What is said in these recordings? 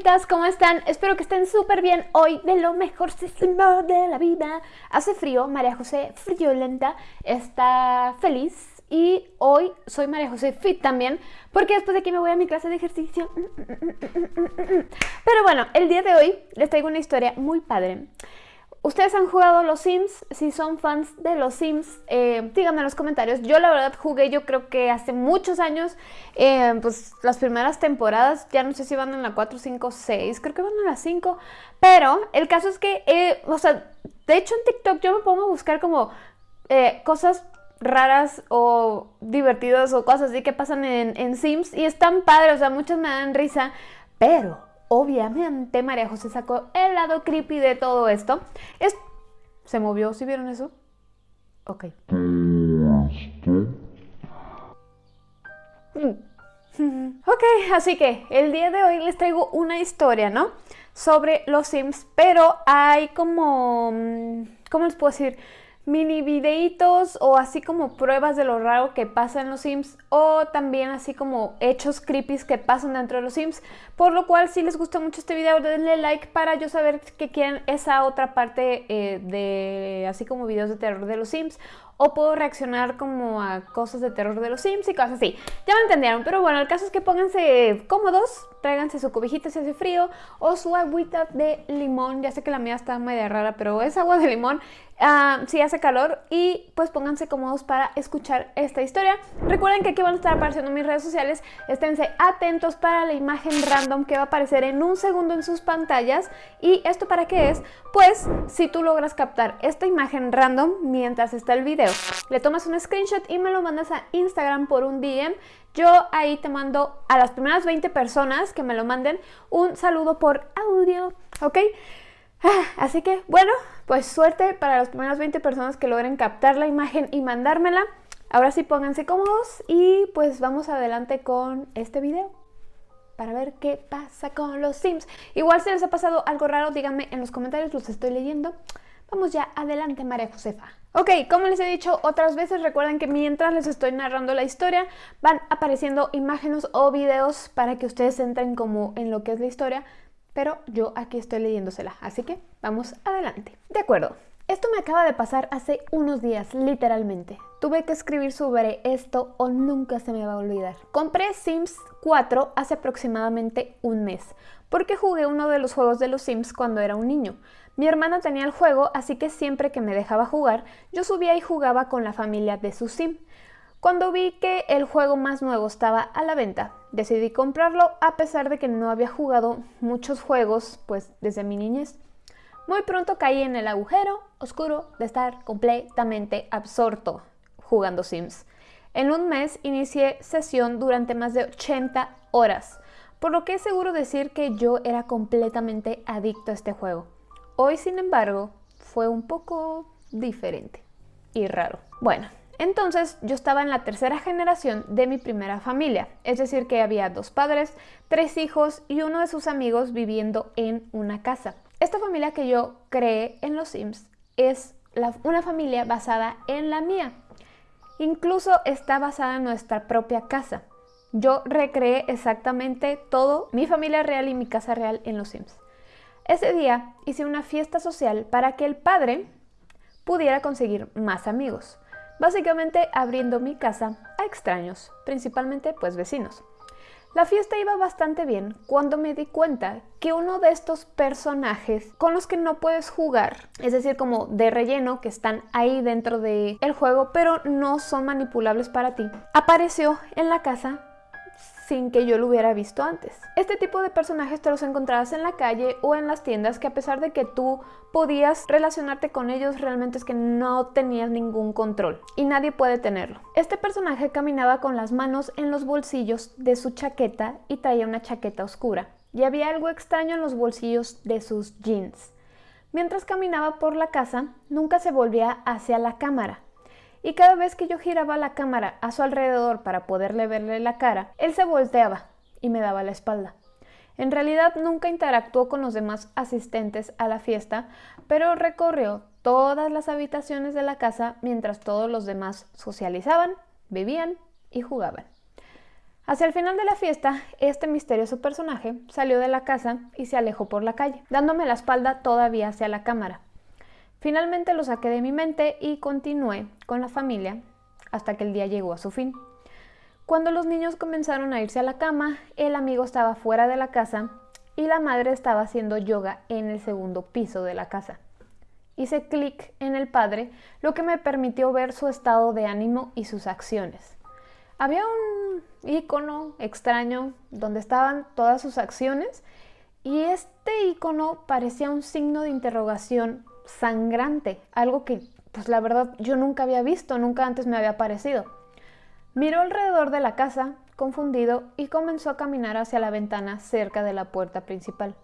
bonitas, ¿cómo están? Espero que estén súper bien hoy de lo mejor de la vida. Hace frío, María José friolenta está feliz y hoy soy María José fit también porque después de aquí me voy a mi clase de ejercicio. Pero bueno, el día de hoy les traigo una historia muy padre. ¿Ustedes han jugado los Sims? Si son fans de los Sims, eh, díganme en los comentarios. Yo la verdad jugué, yo creo que hace muchos años, eh, pues las primeras temporadas, ya no sé si van en la 4, 5, 6, creo que van en la 5. Pero el caso es que, eh, o sea, de hecho en TikTok yo me pongo a buscar como cosas raras o divertidas o cosas así que pasan en, en Sims y están padres, o sea, muchas me dan risa, pero obviamente María José sacó el lado creepy de todo esto. Es... ¿Se movió? ¿Sí vieron eso? Ok. Ok, así que el día de hoy les traigo una historia, ¿no? Sobre los Sims, pero hay como... Mm, ¿Cómo les puedo decir? Mini videitos o así como pruebas de lo raro que pasa en los Sims o también así como hechos creepy que pasan dentro de los Sims. Por lo cual si les gusta mucho este video denle like para yo saber que quieren esa otra parte eh, de así como videos de terror de los Sims o puedo reaccionar como a cosas de terror de los Sims y cosas así. Ya me entendieron, pero bueno, el caso es que pónganse cómodos, tráiganse su cobijita si hace frío o su agüita de limón. Ya sé que la mía está media rara, pero es agua de limón uh, si hace calor y pues pónganse cómodos para escuchar esta historia. Recuerden que aquí van a estar apareciendo mis redes sociales, esténse atentos para la imagen random que va a aparecer en un segundo en sus pantallas. ¿Y esto para qué es? Pues si tú logras captar esta imagen random mientras está el video, le tomas un screenshot y me lo mandas a Instagram por un DM, yo ahí te mando a las primeras 20 personas que me lo manden un saludo por audio, ¿ok? Ah, así que, bueno, pues suerte para las primeras 20 personas que logren captar la imagen y mandármela. Ahora sí pónganse cómodos y pues vamos adelante con este video para ver qué pasa con los Sims. Igual si les ha pasado algo raro, díganme en los comentarios, los estoy leyendo. Vamos ya, adelante María Josefa. Ok, como les he dicho otras veces, recuerden que mientras les estoy narrando la historia, van apareciendo imágenes o videos para que ustedes entren como en lo que es la historia pero yo aquí estoy leyéndosela, así que vamos adelante. De acuerdo, esto me acaba de pasar hace unos días, literalmente. Tuve que escribir sobre esto o nunca se me va a olvidar. Compré Sims 4 hace aproximadamente un mes, porque jugué uno de los juegos de los Sims cuando era un niño. Mi hermana tenía el juego, así que siempre que me dejaba jugar, yo subía y jugaba con la familia de su Sim. Cuando vi que el juego más nuevo estaba a la venta, decidí comprarlo a pesar de que no había jugado muchos juegos pues desde mi niñez. Muy pronto caí en el agujero oscuro de estar completamente absorto jugando Sims. En un mes inicié sesión durante más de 80 horas, por lo que es seguro decir que yo era completamente adicto a este juego. Hoy, sin embargo, fue un poco diferente y raro. Bueno, entonces yo estaba en la tercera generación de mi primera familia, es decir que había dos padres, tres hijos y uno de sus amigos viviendo en una casa. Esta familia que yo creé en los Sims es una familia basada en la mía. Incluso está basada en nuestra propia casa. Yo recreé exactamente todo, mi familia real y mi casa real en los Sims. Ese día hice una fiesta social para que el padre pudiera conseguir más amigos básicamente abriendo mi casa a extraños, principalmente pues vecinos. La fiesta iba bastante bien cuando me di cuenta que uno de estos personajes con los que no puedes jugar, es decir, como de relleno que están ahí dentro del el juego, pero no son manipulables para ti, apareció en la casa sin que yo lo hubiera visto antes. Este tipo de personajes te los encontrabas en la calle o en las tiendas que a pesar de que tú podías relacionarte con ellos, realmente es que no tenías ningún control y nadie puede tenerlo. Este personaje caminaba con las manos en los bolsillos de su chaqueta y traía una chaqueta oscura y había algo extraño en los bolsillos de sus jeans. Mientras caminaba por la casa, nunca se volvía hacia la cámara, y cada vez que yo giraba la cámara a su alrededor para poderle verle la cara, él se volteaba y me daba la espalda. En realidad nunca interactuó con los demás asistentes a la fiesta, pero recorrió todas las habitaciones de la casa mientras todos los demás socializaban, bebían y jugaban. Hacia el final de la fiesta, este misterioso personaje salió de la casa y se alejó por la calle, dándome la espalda todavía hacia la cámara. Finalmente lo saqué de mi mente y continué con la familia hasta que el día llegó a su fin. Cuando los niños comenzaron a irse a la cama, el amigo estaba fuera de la casa y la madre estaba haciendo yoga en el segundo piso de la casa. Hice clic en el padre, lo que me permitió ver su estado de ánimo y sus acciones. Había un icono extraño donde estaban todas sus acciones y este icono parecía un signo de interrogación sangrante, algo que pues la verdad yo nunca había visto, nunca antes me había parecido. Miró alrededor de la casa, confundido, y comenzó a caminar hacia la ventana cerca de la puerta principal.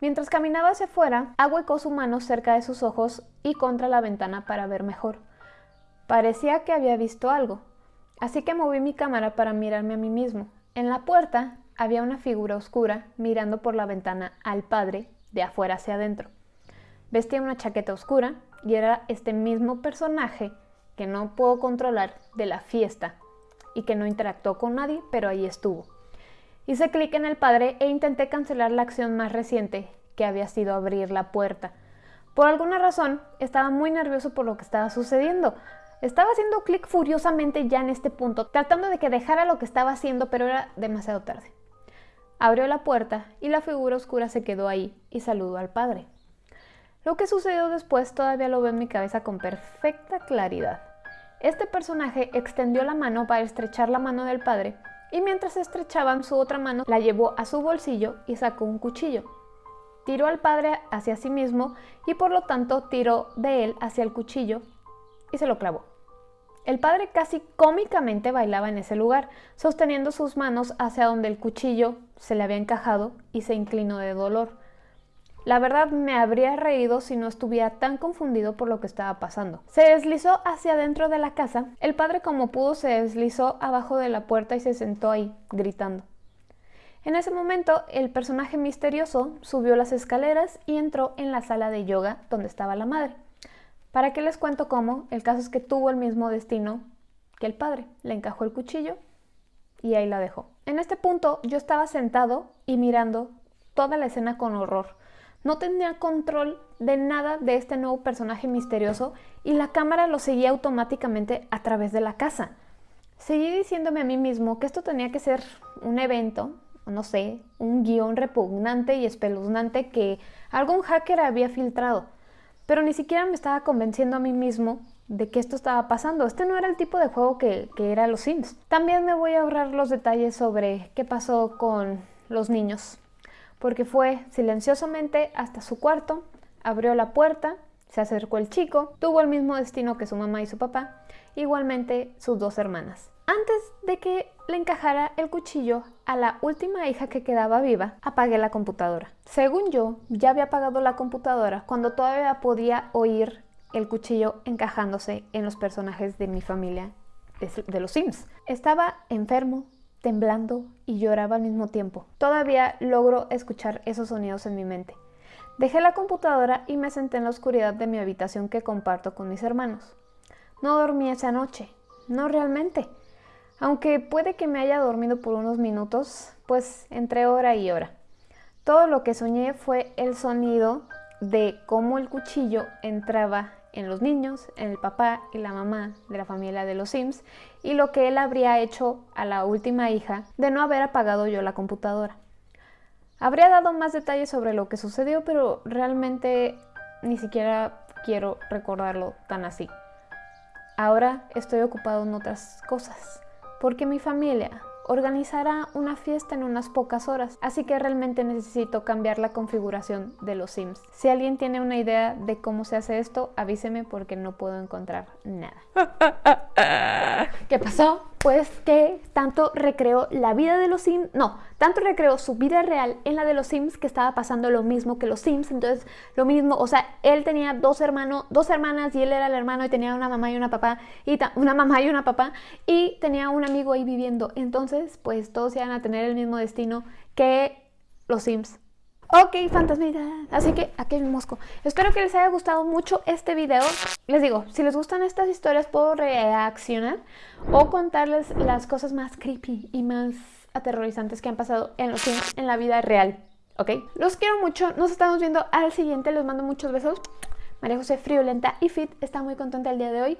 Mientras caminaba hacia afuera, ahuecó su mano cerca de sus ojos y contra la ventana para ver mejor. Parecía que había visto algo, así que moví mi cámara para mirarme a mí mismo. En la puerta había una figura oscura mirando por la ventana al padre de afuera hacia adentro. Vestía una chaqueta oscura y era este mismo personaje que no puedo controlar de la fiesta y que no interactuó con nadie, pero ahí estuvo. Hice clic en el padre e intenté cancelar la acción más reciente, que había sido abrir la puerta. Por alguna razón, estaba muy nervioso por lo que estaba sucediendo. Estaba haciendo clic furiosamente ya en este punto, tratando de que dejara lo que estaba haciendo, pero era demasiado tarde. Abrió la puerta y la figura oscura se quedó ahí y saludó al padre. Lo que sucedió después todavía lo veo en mi cabeza con perfecta claridad. Este personaje extendió la mano para estrechar la mano del padre y mientras estrechaban su otra mano la llevó a su bolsillo y sacó un cuchillo. Tiró al padre hacia sí mismo y por lo tanto tiró de él hacia el cuchillo y se lo clavó. El padre casi cómicamente bailaba en ese lugar, sosteniendo sus manos hacia donde el cuchillo se le había encajado y se inclinó de dolor. La verdad me habría reído si no estuviera tan confundido por lo que estaba pasando. Se deslizó hacia adentro de la casa. El padre como pudo se deslizó abajo de la puerta y se sentó ahí, gritando. En ese momento, el personaje misterioso subió las escaleras y entró en la sala de yoga donde estaba la madre. ¿Para qué les cuento cómo? El caso es que tuvo el mismo destino que el padre. Le encajó el cuchillo y ahí la dejó. En este punto yo estaba sentado y mirando toda la escena con horror. No tenía control de nada de este nuevo personaje misterioso y la cámara lo seguía automáticamente a través de la casa. Seguí diciéndome a mí mismo que esto tenía que ser un evento, no sé, un guion repugnante y espeluznante que algún hacker había filtrado. Pero ni siquiera me estaba convenciendo a mí mismo de que esto estaba pasando. Este no era el tipo de juego que, que era los Sims. También me voy a ahorrar los detalles sobre qué pasó con los niños porque fue silenciosamente hasta su cuarto, abrió la puerta, se acercó el chico, tuvo el mismo destino que su mamá y su papá, igualmente sus dos hermanas. Antes de que le encajara el cuchillo a la última hija que quedaba viva, apagué la computadora. Según yo, ya había apagado la computadora cuando todavía podía oír el cuchillo encajándose en los personajes de mi familia de, los Sims. Estaba enfermo, temblando y lloraba al mismo tiempo. Todavía logro escuchar esos sonidos en mi mente. Dejé la computadora y me senté en la oscuridad de mi habitación que comparto con mis hermanos. No dormí esa noche, no realmente. Aunque puede que me haya dormido por unos minutos, pues entre hora y hora. Todo lo que soñé fue el sonido de cómo el cuchillo entraba en los niños, en el papá y la mamá de la familia de los Sims y lo que él habría hecho a la última hija de no haber apagado yo la computadora. Habría dado más detalles sobre lo que sucedió, pero realmente ni siquiera quiero recordarlo tan así. Ahora estoy ocupado en otras cosas, porque mi familia organizará una fiesta en unas pocas horas, así que realmente necesito cambiar la configuración de los Sims. Si alguien tiene una idea de cómo se hace esto, avíseme porque no puedo encontrar nada. ¿Qué pasó? Pues que tanto recreó la vida de los Sims, no, tanto recreó su vida real en la de los Sims que estaba pasando lo mismo que los Sims, entonces lo mismo, o sea, él tenía dos hermanos, dos hermanas y él era el hermano y tenía una mamá y una papá, y una mamá y una papá, y tenía un amigo ahí viviendo, entonces pues todos iban a tener el mismo destino que los Sims Ok, fantasmita. Así que aquí mi mosco. Espero que les haya gustado mucho este video. Les digo, si les gustan estas historias puedo reaccionar o contarles las cosas más creepy y más aterrorizantes que han pasado en los en la vida real. ¿Ok? Los quiero mucho. Nos estamos viendo al siguiente. Les mando muchos besos. María José Friolenta y Fit está muy contenta el día de hoy.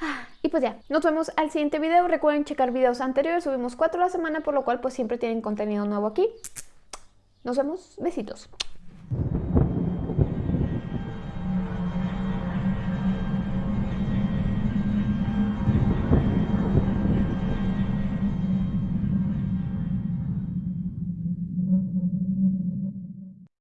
Ah, y pues ya, nos vemos al siguiente video. Recuerden checar videos anteriores, subimos cuatro a la semana, por lo cual pues siempre tienen contenido nuevo aquí. Nos vemos, besitos.